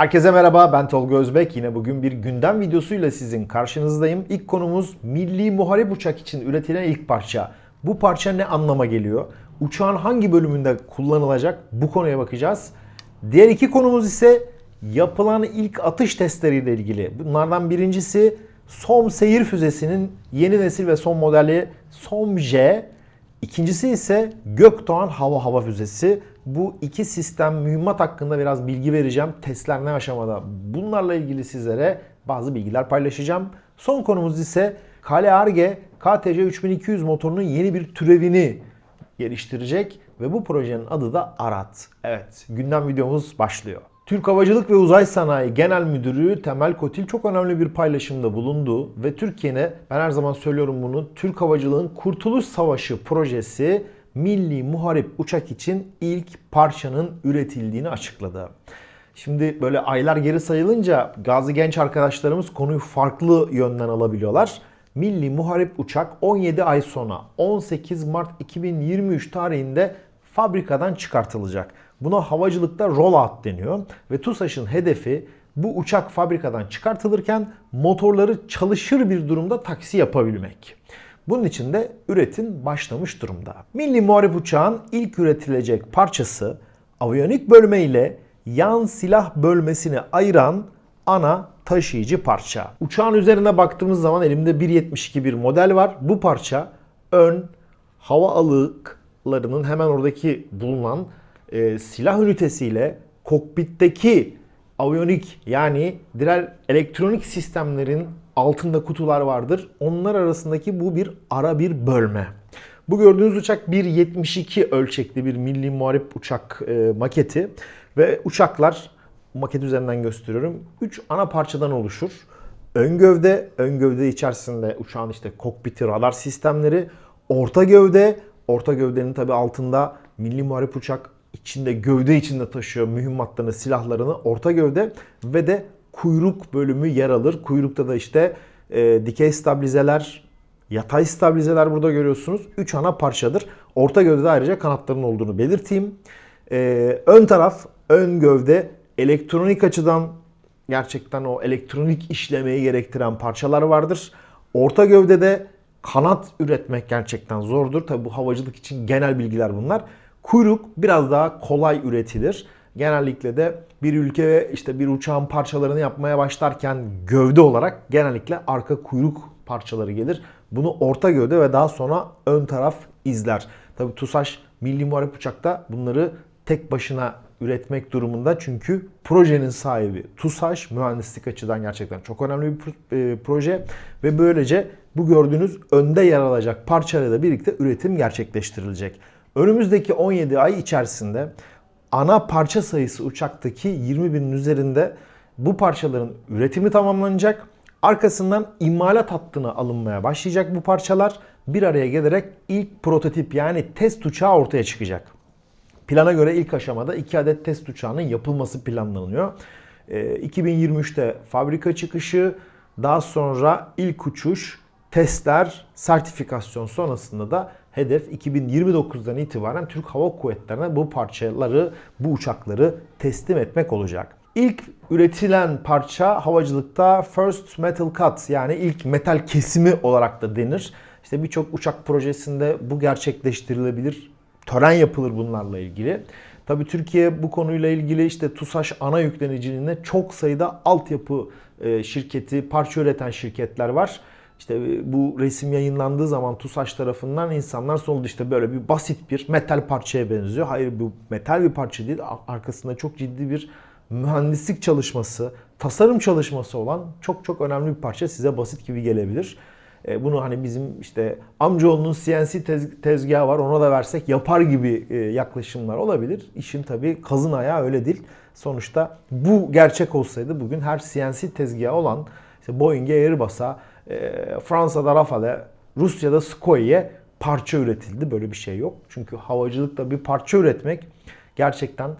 Herkese merhaba ben Tolga Özbek. Yine bugün bir gündem videosuyla sizin karşınızdayım. İlk konumuz milli muharip uçak için üretilen ilk parça. Bu parça ne anlama geliyor? Uçağın hangi bölümünde kullanılacak? Bu konuya bakacağız. Diğer iki konumuz ise yapılan ilk atış testleriyle ilgili. Bunlardan birincisi SOM seyir füzesinin yeni nesil ve son modeli SOM-J. İkincisi ise Gökdoğan hava hava füzesi. Bu iki sistem mühimmat hakkında biraz bilgi vereceğim. Testler ne aşamada? Bunlarla ilgili sizlere bazı bilgiler paylaşacağım. Son konumuz ise Kale Arge KTC 3200 motorunun yeni bir türevini geliştirecek ve bu projenin adı da Arat. Evet, gündem videomuz başlıyor. Türk Havacılık ve Uzay Sanayi Genel Müdürü Temel Kotil çok önemli bir paylaşımda bulundu ve Türkiye'ne ben her zaman söylüyorum bunu Türk Havacılığın Kurtuluş Savaşı projesi milli muharip uçak için ilk parçanın üretildiğini açıkladı. Şimdi böyle aylar geri sayılınca gazi genç arkadaşlarımız konuyu farklı yönden alabiliyorlar. Milli muharip uçak 17 ay sonra 18 Mart 2023 tarihinde fabrikadan çıkartılacak. Buna havacılıkta rollout deniyor ve TUSAŞ'ın hedefi bu uçak fabrikadan çıkartılırken motorları çalışır bir durumda taksi yapabilmek. Bunun için de üretim başlamış durumda. Milli Muharip Uçağın ilk üretilecek parçası aviyonik bölme ile yan silah bölmesini ayıran ana taşıyıcı parça. Uçağın üzerine baktığımız zaman elimde 1.72 bir model var. Bu parça ön hava alıklarının hemen oradaki bulunan e, silah ünitesiyle kokpitteki aviyonik yani diğer elektronik sistemlerin altında kutular vardır. Onlar arasındaki bu bir ara bir bölme. Bu gördüğünüz uçak 1.72 ölçekli bir milli muharip uçak e, maketi ve uçaklar maket üzerinden gösteriyorum. 3 ana parçadan oluşur. Ön gövde, ön gövde içerisinde uçağın işte kokpiti, radar sistemleri, orta gövde, orta gövdenin tabi altında milli muharip uçak içinde gövde içinde taşıyor mühimmatlarını, silahlarını, orta gövde ve de kuyruk bölümü yer alır. Kuyrukta da işte e, dikey stabilizeler, yatay stabilizeler burada görüyorsunuz. 3 ana parçadır. Orta gövdede ayrıca kanatların olduğunu belirteyim. E, ön taraf, ön gövde elektronik açıdan gerçekten o elektronik işlemeyi gerektiren parçalar vardır. Orta gövdede kanat üretmek gerçekten zordur. Tabi bu havacılık için genel bilgiler bunlar. Kuyruk biraz daha kolay üretilir. Genellikle de bir ülke işte bir uçağın parçalarını yapmaya başlarken gövde olarak genellikle arka kuyruk parçaları gelir. Bunu orta gövde ve daha sonra ön taraf izler. Tabi TUSAŞ Milli Muharip Uçak'ta bunları tek başına üretmek durumunda çünkü projenin sahibi TUSAŞ mühendislik açıdan gerçekten çok önemli bir e, proje ve böylece bu gördüğünüz önde yer alacak parçalarla birlikte üretim gerçekleştirilecek. Önümüzdeki 17 ay içerisinde ana parça sayısı uçaktaki 20 binin üzerinde bu parçaların üretimi tamamlanacak. Arkasından imalat hattına alınmaya başlayacak bu parçalar. Bir araya gelerek ilk prototip yani test uçağı ortaya çıkacak. Plana göre ilk aşamada 2 adet test uçağının yapılması planlanıyor. 2023'te fabrika çıkışı, daha sonra ilk uçuş, testler, sertifikasyon sonrasında da hedef 2029'dan itibaren Türk Hava Kuvvetleri'ne bu parçaları, bu uçakları teslim etmek olacak. İlk üretilen parça havacılıkta First Metal Cut yani ilk metal kesimi olarak da denir. İşte birçok uçak projesinde bu gerçekleştirilebilir. Tören yapılır bunlarla ilgili. Tabii Türkiye bu konuyla ilgili işte TUSAŞ ana yükleniciliğinde çok sayıda altyapı e, şirketi, parça üreten şirketler var. İşte e, bu resim yayınlandığı zaman TUSAŞ tarafından insanlar soldu işte böyle bir basit bir metal parçaya benziyor. Hayır bu metal bir parça değil. Arkasında çok ciddi bir mühendislik çalışması, tasarım çalışması olan çok çok önemli bir parça size basit gibi gelebilir. E, bunu hani bizim işte amcaoğlunun CNC tez, tezgahı var ona da versek yapar gibi e, yaklaşımlar olabilir. İşin tabii kazın ayağı öyle değil. Sonuçta bu gerçek olsaydı bugün her CNC tezgahı olan işte Boeing'e Airbus'a, Fransa'da Rafale, Rusya'da Sukhoi parça üretildi. Böyle bir şey yok. Çünkü havacılıkta bir parça üretmek gerçekten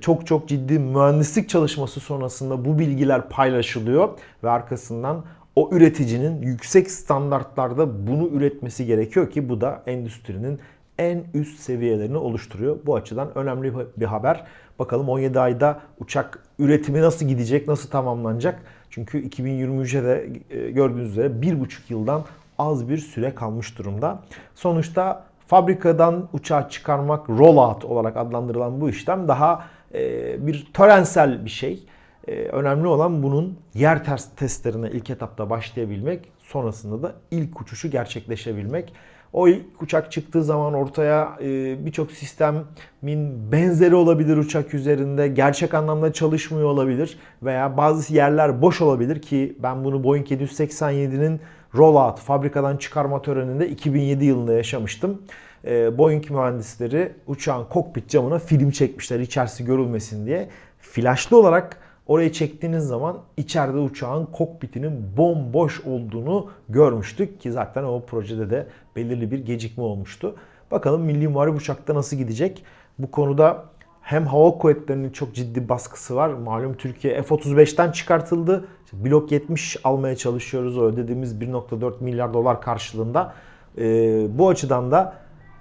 çok çok ciddi mühendislik çalışması sonrasında bu bilgiler paylaşılıyor ve arkasından o üreticinin yüksek standartlarda bunu üretmesi gerekiyor ki bu da endüstrinin en üst seviyelerini oluşturuyor. Bu açıdan önemli bir haber. Bakalım 17 ayda uçak üretimi nasıl gidecek, nasıl tamamlanacak? Çünkü 2023'e de e, gördüğünüz üzere 1,5 yıldan az bir süre kalmış durumda. Sonuçta fabrikadan uçağı çıkarmak rollout olarak adlandırılan bu işlem daha e, bir törensel bir şey. E, önemli olan bunun yer testlerine ilk etapta başlayabilmek, sonrasında da ilk uçuşu gerçekleşebilmek. O ilk uçak çıktığı zaman ortaya e, birçok sistemin benzeri olabilir uçak üzerinde. Gerçek anlamda çalışmıyor olabilir veya bazı yerler boş olabilir ki ben bunu Boeing 787'nin rollout fabrikadan çıkarma töreninde 2007 yılında yaşamıştım. E, Boeing mühendisleri uçağın kokpit camına film çekmişler içerisi görülmesin diye. Flaşlı olarak Orayı çektiğiniz zaman içeride uçağın kokpitinin bomboş olduğunu görmüştük ki zaten o projede de belirli bir gecikme olmuştu. Bakalım Milli Muharip Uçak'ta nasıl gidecek? Bu konuda hem hava kuvvetlerinin çok ciddi baskısı var. Malum Türkiye F-35'ten çıkartıldı. Blok 70 almaya çalışıyoruz o ödediğimiz 1.4 milyar dolar karşılığında. Ee, bu açıdan da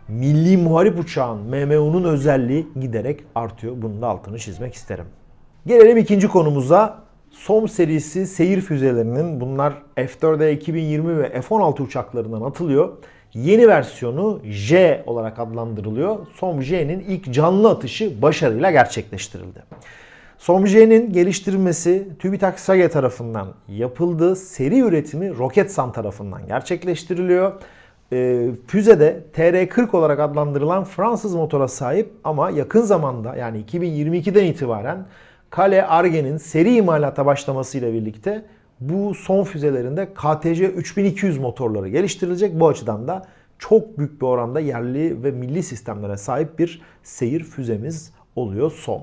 Milli Muharip Uçağın MMU'nun özelliği giderek artıyor. Bunun da altını çizmek isterim. Gelelim ikinci konumuza. SOM serisi seyir füzelerinin bunlar F-4'e 2020 ve F-16 uçaklarından atılıyor. Yeni versiyonu J olarak adlandırılıyor. SOM-J'nin ilk canlı atışı başarıyla gerçekleştirildi. SOM-J'nin geliştirilmesi TÜBİTAK SAGE tarafından yapıldı. Seri üretimi Roketsan tarafından gerçekleştiriliyor. E, füzede TR-40 olarak adlandırılan Fransız motora sahip ama yakın zamanda yani 2022'den itibaren Kale Arge'nin seri imalata başlamasıyla birlikte bu son füzelerinde KTC 3200 motorları geliştirilecek. Bu açıdan da çok büyük bir oranda yerli ve milli sistemlere sahip bir seyir füzemiz oluyor SOM.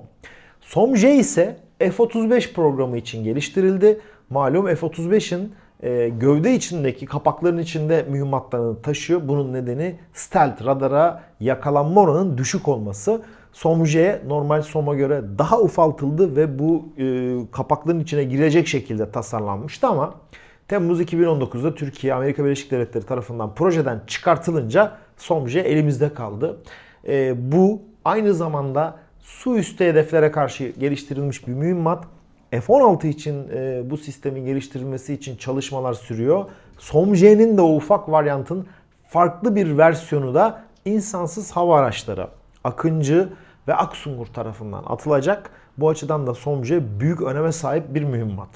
SOM-J ise F-35 programı için geliştirildi. Malum F-35'in e, gövde içindeki kapakların içinde mühimmatlarını taşıyor. Bunun nedeni stealth radara yakalanma oranının düşük olması. SOMJ normal SOM'a göre daha ufaltıldı ve bu e, kapakların içine girecek şekilde tasarlanmıştı ama Temmuz 2019'da Türkiye Amerika Birleşik Devletleri tarafından projeden çıkartılınca SOMJ elimizde kaldı. E, bu aynı zamanda su üstü hedeflere karşı geliştirilmiş bir mühimmat. F-16 için e, bu sistemin geliştirilmesi için çalışmalar sürüyor. SOMJ'nin de o ufak varyantın farklı bir versiyonu da insansız hava araçları. Akıncı ve Aksungur tarafından atılacak. Bu açıdan da SOMJE büyük öneme sahip bir mühimmat.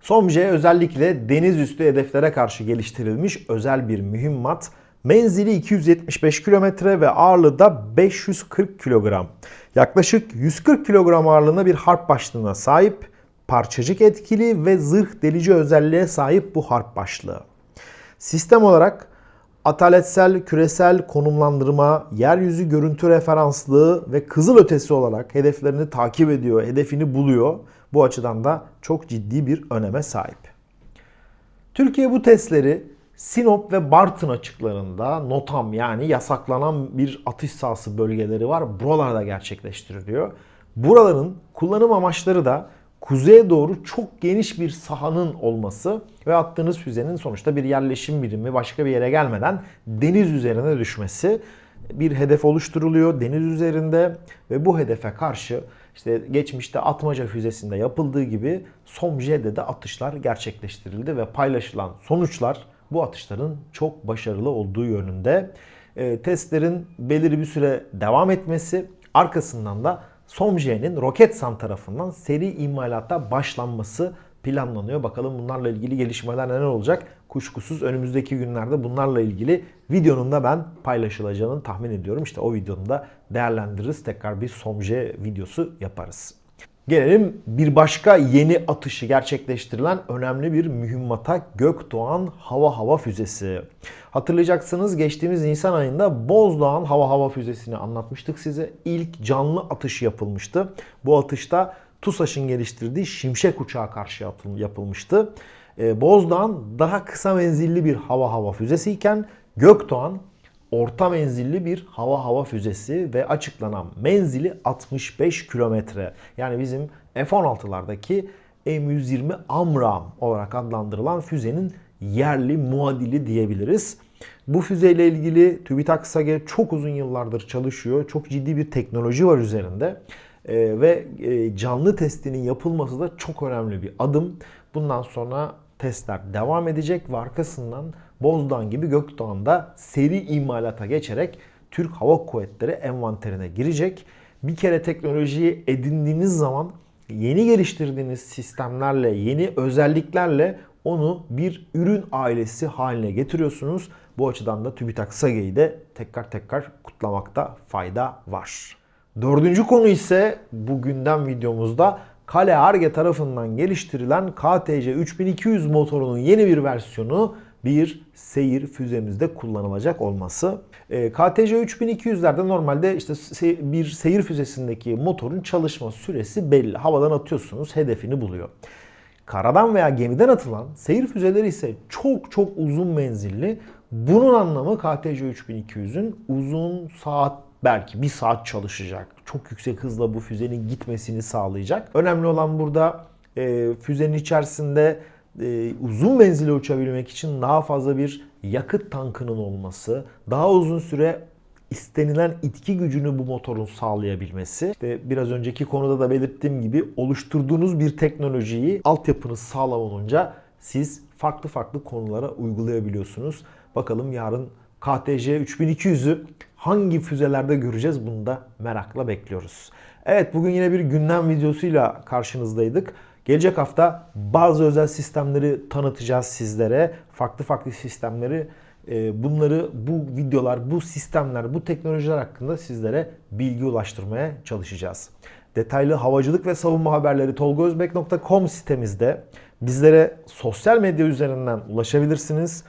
SOMJE özellikle deniz üstü hedeflere karşı geliştirilmiş özel bir mühimmat. Menzili 275 kilometre ve ağırlığı da 540 kilogram. Yaklaşık 140 kilogram ağırlığında bir harp başlığına sahip, parçacık etkili ve zırh delici özelliğe sahip bu harp başlığı. Sistem olarak ataletsel küresel konumlandırma, yeryüzü görüntü referanslığı ve kızıl ötesi olarak hedeflerini takip ediyor, hedefini buluyor. Bu açıdan da çok ciddi bir öneme sahip. Türkiye bu testleri Sinop ve Bartın açıklarında NOTAM yani yasaklanan bir atış sahası bölgeleri var. Buralarda gerçekleştiriliyor. Buraların kullanım amaçları da kuzeye doğru çok geniş bir sahanın olması ve attığınız füzenin sonuçta bir yerleşim birimi başka bir yere gelmeden deniz üzerine düşmesi bir hedef oluşturuluyor deniz üzerinde ve bu hedefe karşı işte geçmişte Atmaca füzesinde yapıldığı gibi SOMJ'de de atışlar gerçekleştirildi ve paylaşılan sonuçlar bu atışların çok başarılı olduğu yönünde. E, testlerin belirli bir süre devam etmesi arkasından da SOMJ'nin Roketsan tarafından seri imalata başlanması planlanıyor. Bakalım bunlarla ilgili gelişmeler neler olacak? Kuşkusuz önümüzdeki günlerde bunlarla ilgili videonun da ben paylaşılacağını tahmin ediyorum. İşte o videonu da değerlendiririz. Tekrar bir SOMJ videosu yaparız. Gelelim bir başka yeni atışı gerçekleştirilen önemli bir mühimmata Gökdoğan Hava Hava Füzesi. Hatırlayacaksınız geçtiğimiz Nisan ayında Bozdoğan Hava Hava Füzesi'ni anlatmıştık size. İlk canlı atış yapılmıştı. Bu atışta TUSAŞ'ın geliştirdiği Şimşek uçağı karşı yapılmıştı. Ee, Bozdoğan daha kısa menzilli bir hava hava füzesi iken Gökdoğan orta menzilli bir hava hava füzesi ve açıklanan menzili 65 kilometre. Yani bizim F-16'lardaki M120 AMRAAM olarak adlandırılan füzenin yerli muadili diyebiliriz. Bu füzeyle ilgili TÜBİTAK SAGE çok uzun yıllardır çalışıyor. Çok ciddi bir teknoloji var üzerinde. Ee, ve e, canlı testinin yapılması da çok önemli bir adım. Bundan sonra testler devam edecek ve arkasından Bozdağ gibi Gökdoğan'da seri imalata geçerek Türk Hava Kuvvetleri envanterine girecek. Bir kere teknolojiyi edindiğiniz zaman yeni geliştirdiğiniz sistemlerle, yeni özelliklerle onu bir ürün ailesi haline getiriyorsunuz. Bu açıdan da TÜBİTAK SAGE'yi de tekrar tekrar kutlamakta fayda var. Dördüncü konu ise bu gündem videomuzda Kale Arge tarafından geliştirilen KTC 3200 motorunun yeni bir versiyonu bir seyir füzemizde kullanılacak olması. E, KTC 3200'lerde normalde işte se- bir seyir füzesindeki motorun çalışma süresi belli. Havadan atıyorsunuz hedefini buluyor. Karadan veya gemiden atılan seyir füzeleri ise çok çok uzun menzilli. Bunun anlamı KTC 3200'ün uzun saat belki bir saat çalışacak. Çok yüksek hızla bu füzenin gitmesini sağlayacak. Önemli olan burada e, füzenin içerisinde e, uzun menzili uçabilmek için daha fazla bir yakıt tankının olması, daha uzun süre istenilen itki gücünü bu motorun sağlayabilmesi. İşte biraz önceki konuda da belirttiğim gibi oluşturduğunuz bir teknolojiyi altyapınız sağlam olunca siz farklı farklı konulara uygulayabiliyorsunuz. Bakalım yarın KTC 3200'ü hangi füzelerde göreceğiz bunu da merakla bekliyoruz. Evet bugün yine bir gündem videosuyla karşınızdaydık. Gelecek hafta bazı özel sistemleri tanıtacağız sizlere. Farklı farklı sistemleri e, bunları bu videolar, bu sistemler, bu teknolojiler hakkında sizlere bilgi ulaştırmaya çalışacağız. Detaylı havacılık ve savunma haberleri tolgozbek.com sitemizde bizlere sosyal medya üzerinden ulaşabilirsiniz.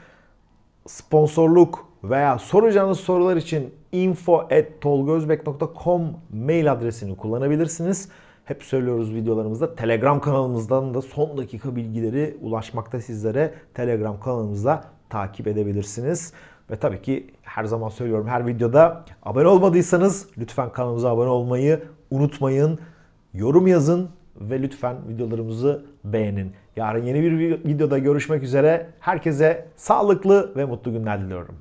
Sponsorluk veya soracağınız sorular için info@tolgozbek.com mail adresini kullanabilirsiniz. Hep söylüyoruz videolarımızda Telegram kanalımızdan da son dakika bilgileri ulaşmakta sizlere. Telegram kanalımızda takip edebilirsiniz. Ve tabii ki her zaman söylüyorum her videoda abone olmadıysanız lütfen kanalımıza abone olmayı unutmayın. Yorum yazın ve lütfen videolarımızı beğenin. Yarın yeni bir videoda görüşmek üzere. Herkese sağlıklı ve mutlu günler diliyorum.